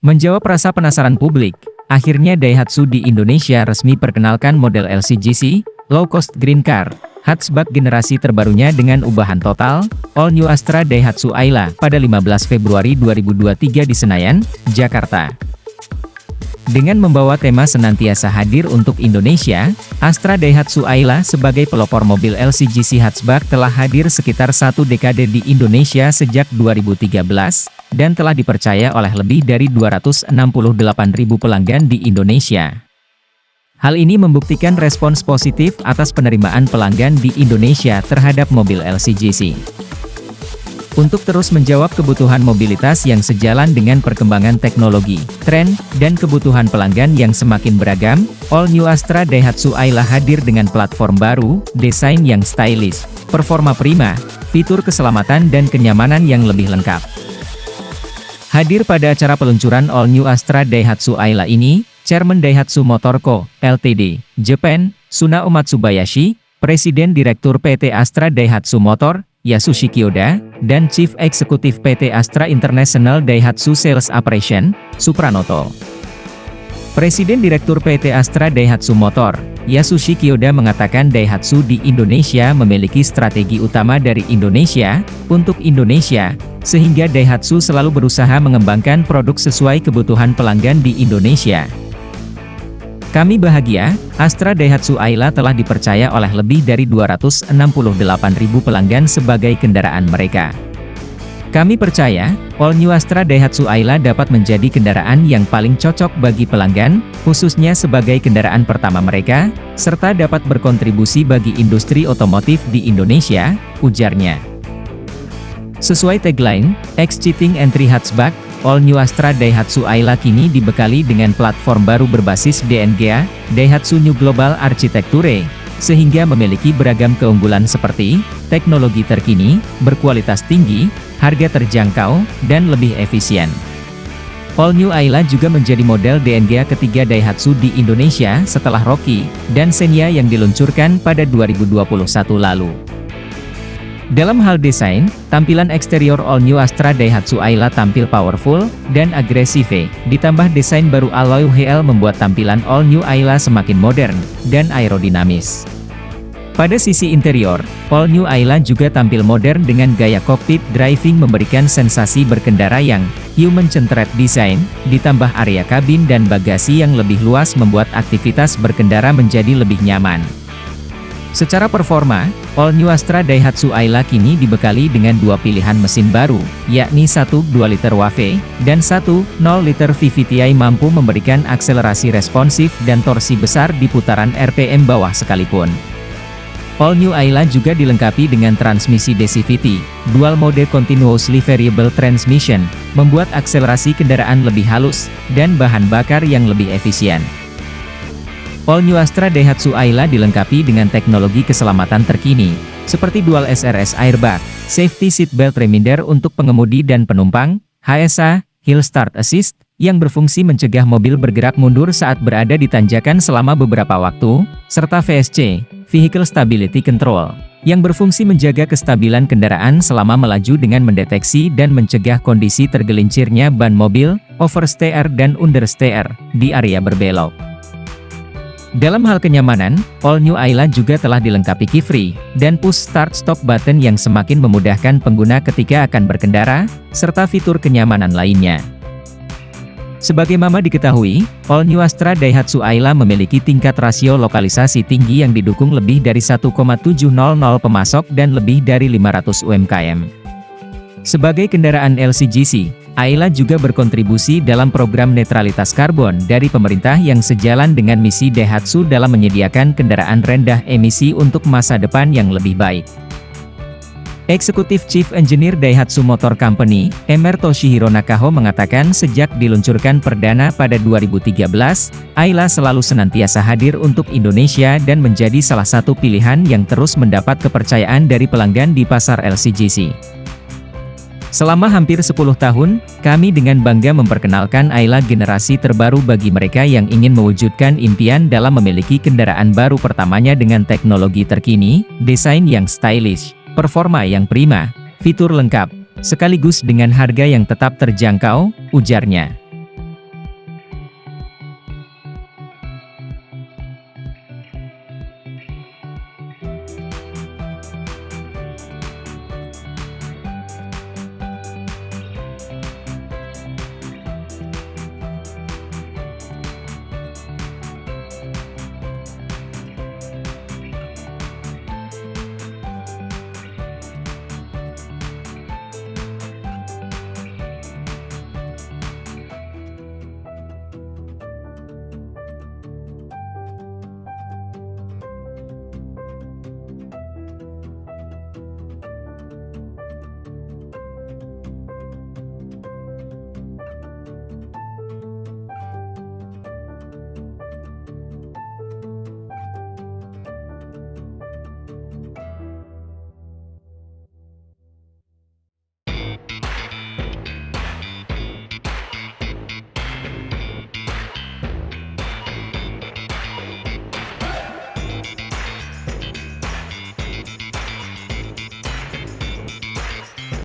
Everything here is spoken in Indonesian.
Menjawab rasa penasaran publik, akhirnya Daihatsu di Indonesia resmi perkenalkan model LCGC, Low Cost Green Car, hatchback generasi terbarunya dengan ubahan total, All New Astra Daihatsu Ayla, pada 15 Februari 2023 di Senayan, Jakarta. Dengan membawa tema senantiasa hadir untuk Indonesia, Astra Daihatsu Ayla sebagai pelopor mobil LCGC hatchback telah hadir sekitar satu dekade di Indonesia sejak 2013, dan telah dipercaya oleh lebih dari 268.000 pelanggan di Indonesia. Hal ini membuktikan respons positif atas penerimaan pelanggan di Indonesia terhadap mobil LCGC. Untuk terus menjawab kebutuhan mobilitas yang sejalan dengan perkembangan teknologi, tren, dan kebutuhan pelanggan yang semakin beragam, All New Astra Daihatsu Ayla hadir dengan platform baru, desain yang stylish, performa prima, fitur keselamatan dan kenyamanan yang lebih lengkap. Hadir pada acara peluncuran All New Astra Daihatsu Ayla ini, Chairman Daihatsu Motor Co., Ltd., Japan, Sunao Matsubayashi, Presiden Direktur PT Astra Daihatsu Motor, Yasushi Kyoda, dan Chief Executive PT Astra International Daihatsu Sales Operation, Supranoto. Presiden Direktur PT Astra Daihatsu Motor, Yasushi Kyoda mengatakan Daihatsu di Indonesia memiliki strategi utama dari Indonesia, untuk Indonesia, sehingga Daihatsu selalu berusaha mengembangkan produk sesuai kebutuhan pelanggan di Indonesia. Kami bahagia, Astra Daihatsu Ayla telah dipercaya oleh lebih dari 268.000 pelanggan sebagai kendaraan mereka. Kami percaya, All New Astra Daihatsu Ayla dapat menjadi kendaraan yang paling cocok bagi pelanggan, khususnya sebagai kendaraan pertama mereka, serta dapat berkontribusi bagi industri otomotif di Indonesia, ujarnya. Sesuai tagline, Exciting Entry Hatchback, All New Astra Daihatsu Ayla kini dibekali dengan platform baru berbasis DNGA, Daihatsu New Global Architecture, sehingga memiliki beragam keunggulan seperti, teknologi terkini, berkualitas tinggi, harga terjangkau, dan lebih efisien. All New Ayla juga menjadi model DNGA ketiga Daihatsu di Indonesia setelah Rocky dan Xenia yang diluncurkan pada 2021 lalu. Dalam hal desain, tampilan eksterior All New Astra Daihatsu Ayla tampil powerful dan agresif, ditambah desain baru alloy HL membuat tampilan All New Ayla semakin modern dan aerodinamis. Pada sisi interior, All New Ayla juga tampil modern dengan gaya cockpit driving memberikan sensasi berkendara yang human-centered design, ditambah area kabin dan bagasi yang lebih luas membuat aktivitas berkendara menjadi lebih nyaman. Secara performa, All New Astra Daihatsu Ayla kini dibekali dengan dua pilihan mesin baru, yakni 1 2 liter WAV, dan 1 0 liter VVTi mampu memberikan akselerasi responsif dan torsi besar di putaran RPM bawah sekalipun. All New Ayla juga dilengkapi dengan transmisi DCVT, Dual Mode Continuously Variable Transmission, membuat akselerasi kendaraan lebih halus, dan bahan bakar yang lebih efisien. All New Astra Daihatsu Ayla dilengkapi dengan teknologi keselamatan terkini, seperti Dual SRS Airbag, Safety Seat Belt Reminder untuk pengemudi dan penumpang, HSA, Hill Start Assist, yang berfungsi mencegah mobil bergerak mundur saat berada di tanjakan selama beberapa waktu, serta VSC, Vehicle Stability Control, yang berfungsi menjaga kestabilan kendaraan selama melaju dengan mendeteksi dan mencegah kondisi tergelincirnya ban mobil, oversteer dan understeer, di area berbelok. Dalam hal kenyamanan, All New Ayla juga telah dilengkapi key free dan push start stop button yang semakin memudahkan pengguna ketika akan berkendara, serta fitur kenyamanan lainnya. Sebagai mama diketahui, All New Astra Daihatsu Ayla memiliki tingkat rasio lokalisasi tinggi yang didukung lebih dari 1,700 pemasok dan lebih dari 500 UMKM. Sebagai kendaraan LCGC, Ayla juga berkontribusi dalam program netralitas karbon dari pemerintah yang sejalan dengan misi Daihatsu dalam menyediakan kendaraan rendah emisi untuk masa depan yang lebih baik. Eksekutif Chief Engineer Daihatsu Motor Company, Emer Toshihiro Nakaho mengatakan sejak diluncurkan perdana pada 2013, Ayla selalu senantiasa hadir untuk Indonesia dan menjadi salah satu pilihan yang terus mendapat kepercayaan dari pelanggan di pasar LCGC. Selama hampir 10 tahun, kami dengan bangga memperkenalkan Ayla generasi terbaru bagi mereka yang ingin mewujudkan impian dalam memiliki kendaraan baru pertamanya dengan teknologi terkini, desain yang stylish, performa yang prima, fitur lengkap, sekaligus dengan harga yang tetap terjangkau, ujarnya.